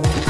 Bye.